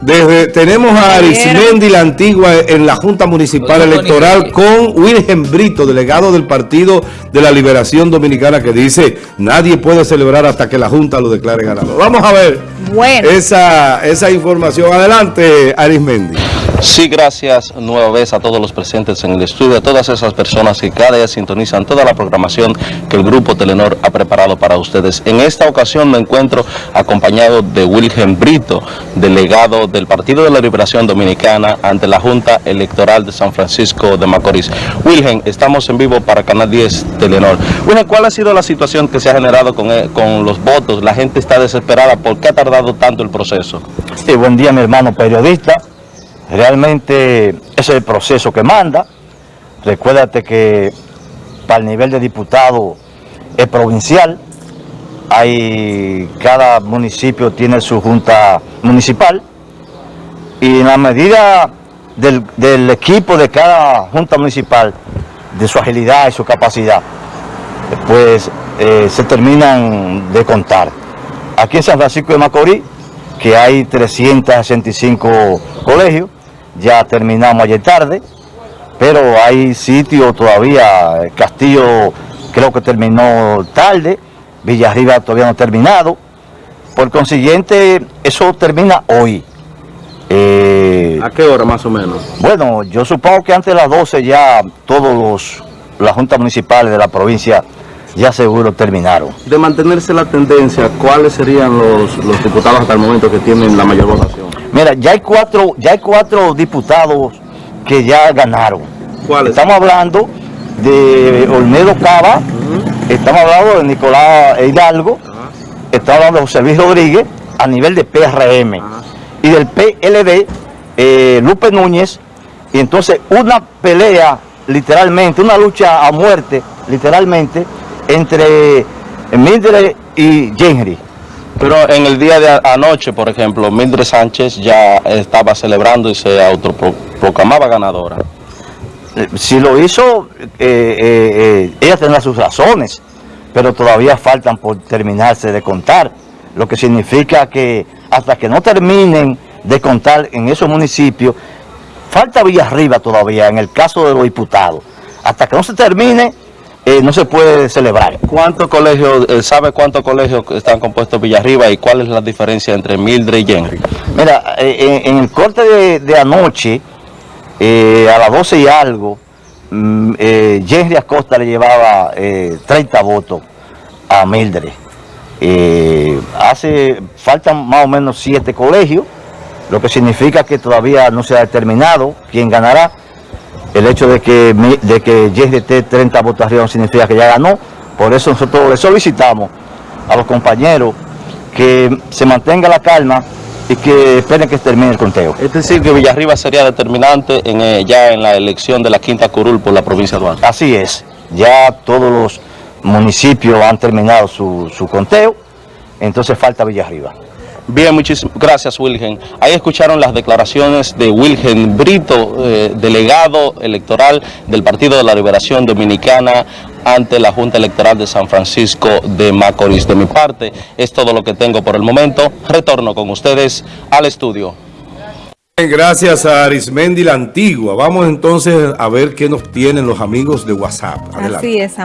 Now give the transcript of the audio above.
Desde, tenemos a Arismendi la Antigua en la Junta Municipal Electoral con Wilhelm Brito, delegado del Partido de la Liberación Dominicana, que dice nadie puede celebrar hasta que la Junta lo declare ganador. Vamos a ver esa, esa información. Adelante, Arismendi. Sí, gracias nueva vez a todos los presentes en el estudio, a todas esas personas que cada día sintonizan toda la programación que el Grupo Telenor ha preparado para ustedes. En esta ocasión me encuentro acompañado de Wilhelm Brito, delegado del Partido de la Liberación Dominicana ante la Junta Electoral de San Francisco de Macorís. Wilhelm, estamos en vivo para Canal 10 Telenor. Wilhelm, ¿cuál ha sido la situación que se ha generado con, eh, con los votos? La gente está desesperada. ¿Por qué ha tardado tanto el proceso? Sí, buen día mi hermano periodista. Realmente es el proceso que manda. Recuérdate que para el nivel de diputado es provincial. Hay, cada municipio tiene su junta municipal y en la medida del, equipo de cada junta municipal, de su agilidad y su capacidad, pues eh, se terminan de contar. Aquí en San Francisco de Macorís, que hay 365 colegios, ya terminamos ayer tarde, pero hay sitios todavía, Castillo creo que terminó tarde, Villarriba todavía no ha terminado, por consiguiente eso termina hoy. Eh, ¿A qué hora más o menos? Bueno, yo supongo que antes de las 12 ya todos los las juntas municipales de la provincia ya seguro terminaron. De mantenerse la tendencia, ¿cuáles serían los, los diputados hasta el momento que tienen la mayor votación? Mira, ya hay cuatro, ya hay cuatro diputados que ya ganaron. ¿Cuáles? Estamos hablando de Olmedo Cava, estamos hablando de Nicolás Hidalgo, estamos hablando de José Luis Rodríguez a nivel de PRM y del PLD, eh, Lupe Núñez, y entonces una pelea literalmente, una lucha a muerte literalmente entre Mildred y Henry. Pero en el día de anoche, por ejemplo, Mildred Sánchez ya estaba celebrando y se autoproclamaba ganadora. Eh, si lo hizo, eh, eh, ella tendrá sus razones, pero todavía faltan por terminarse de contar, lo que significa que hasta que no terminen de contar en esos municipios, falta Villarriba todavía en el caso de los diputados. Hasta que no se termine, eh, no se puede celebrar. ¿Cuántos colegios, eh, sabe cuántos colegios están compuestos Villarriba y cuál es la diferencia entre Mildred y Henry? Mira, eh, en, el corte de, anoche, a las 12 y algo, mm, Henry Acosta le llevaba 30 votos a Mildred. hace, faltan más o menos 7 colegios, lo que significa que todavía no se ha determinado quién ganará el hecho de que, de que esté 30 votos arriba no significa que ya ganó, por eso nosotros le solicitamos a los compañeros que se mantenga la calma y que esperen que termine el conteo. Es decir, que Villarriba sería determinante en, eh, ya en la elección de la quinta curul por la provincia de Duarte. Así es, ya todos los municipios han terminado su, su conteo, entonces falta Villarriba. Bien, muchísimas gracias Wilgen. Ahí escucharon las declaraciones de Wilgen Brito, eh, delegado electoral del Partido de la Liberación Dominicana ante la Junta Electoral de San Francisco de Macorís. De mi parte, es todo lo que tengo por el momento. Retorno con ustedes al estudio. Gracias a Arismendi la Antigua. Vamos entonces a ver qué nos tienen los amigos de WhatsApp. Así es,